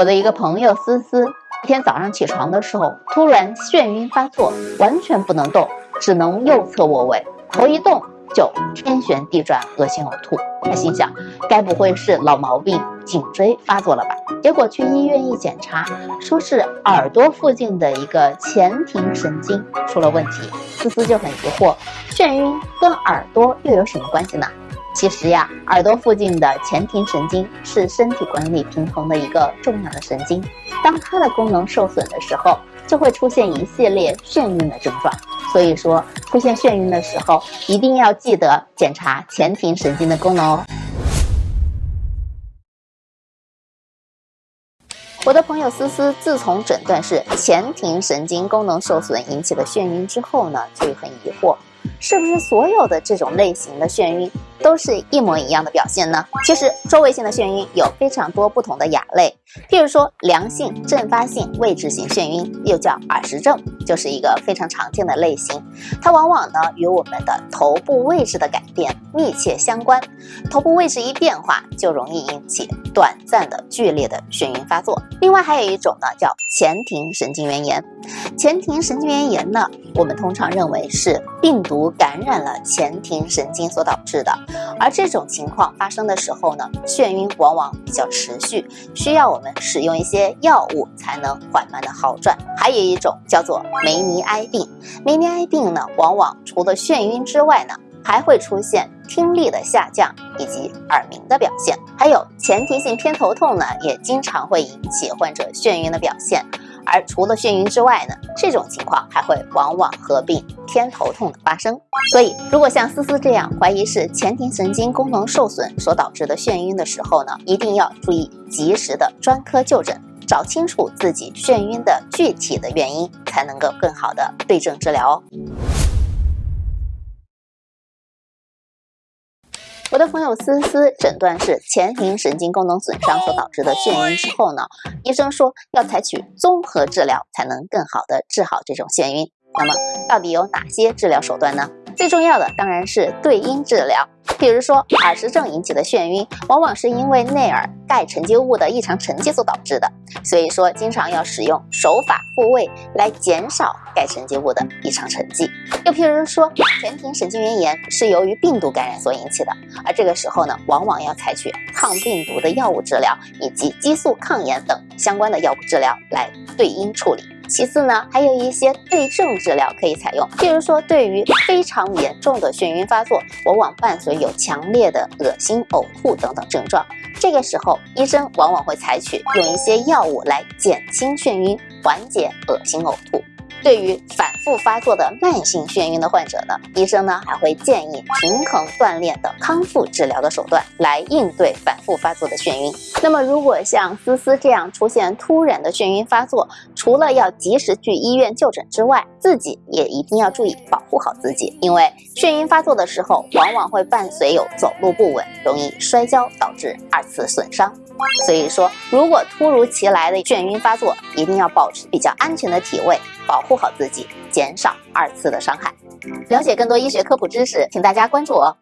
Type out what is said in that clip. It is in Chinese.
我的一个朋友思思，一天早上起床的时候，突然眩晕发作，完全不能动，只能右侧卧位，头一动就天旋地转，恶心呕吐。他心想，该不会是老毛病颈椎发作了吧？结果去医院一检查，说是耳朵附近的一个前庭神经出了问题。思思就很疑惑，眩晕跟耳朵又有什么关系呢？其实呀，耳朵附近的前庭神经是身体管理平衡的一个重要的神经。当它的功能受损的时候，就会出现一系列眩晕的症状。所以说，出现眩晕的时候，一定要记得检查前庭神经的功能哦。我的朋友思思，自从诊断是前庭神经功能受损引起的眩晕之后呢，就很疑惑。是不是所有的这种类型的眩晕都是一模一样的表现呢？其实周围性的眩晕有非常多不同的亚类，譬如说良性阵发性位置型眩晕，又叫耳石症，就是一个非常常见的类型。它往往呢与我们的头部位置的改变密切相关，头部位置一变化就容易引起短暂的剧烈的眩晕发作。另外还有一种呢叫前庭神经元炎，前庭神经元炎呢，我们通常认为是病毒。感染了前庭神经所导致的，而这种情况发生的时候呢，眩晕往往比较持续，需要我们使用一些药物才能缓慢的好转。还有一种叫做梅尼埃病，梅尼埃病呢，往往除了眩晕之外呢，还会出现听力的下降以及耳鸣的表现，还有前庭性偏头痛呢，也经常会引起患者眩晕的表现。而除了眩晕之外呢，这种情况还会往往合并偏头痛的发生。所以，如果像思思这样怀疑是前庭神经功能受损所导致的眩晕的时候呢，一定要注意及时的专科就诊，找清楚自己眩晕的具体的原因，才能够更好的对症治疗哦。我的朋友思思诊断是前庭神经功能损伤所导致的眩晕之后呢，医生说要采取综合治疗才能更好的治好这种眩晕。那么到底有哪些治疗手段呢？最重要的当然是对因治疗。比如说耳石症引起的眩晕，往往是因为内耳钙沉积物的异常沉积所导致的，所以说经常要使用手法复位来减少钙沉积物的异常沉积。又譬如说前庭神经元炎是由于病毒感染所引起的，而这个时候呢，往往要采取抗病毒的药物治疗以及激素抗炎等相关的药物治疗来对应处理。其次呢，还有一些对症治疗可以采用，譬如说，对于非常严重的眩晕发作，往往伴随有强烈的恶心、呕吐等等症状，这个时候医生往往会采取用一些药物来减轻眩晕，缓解恶心呕吐。对于反复发作的慢性眩晕的患者呢，医生呢还会建议平衡锻炼的康复治疗的手段来应对反复发作的眩晕。那么，如果像思思这样出现突然的眩晕发作，除了要及时去医院就诊之外，自己也一定要注意保护好自己，因为眩晕发作的时候往往会伴随有走路不稳、容易摔跤，导致二次损伤。所以说，如果突如其来的眩晕发作，一定要保持比较安全的体位，保护好自己，减少二次的伤害。了解更多医学科普知识，请大家关注我。